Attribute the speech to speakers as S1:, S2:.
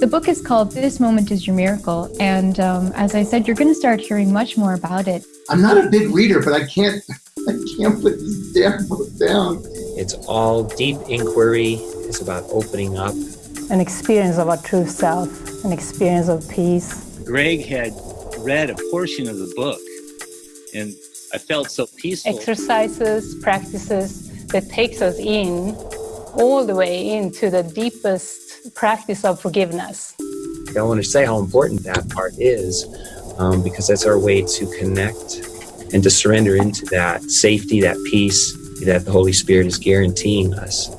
S1: The book is called This Moment is Your Miracle. And um, as I said, you're going to start hearing much more about it.
S2: I'm not a big reader, but I can't, I can't put this damn book down.
S3: It's all deep inquiry. It's about opening up.
S4: An experience of our true self, an experience of peace.
S5: Greg had read a portion of the book, and I felt so peaceful.
S4: Exercises, practices that takes us in all the way into the deepest practice of forgiveness.
S3: I want to say how important that part is um, because that's our way to connect and to surrender into that safety, that peace that the Holy Spirit is guaranteeing us.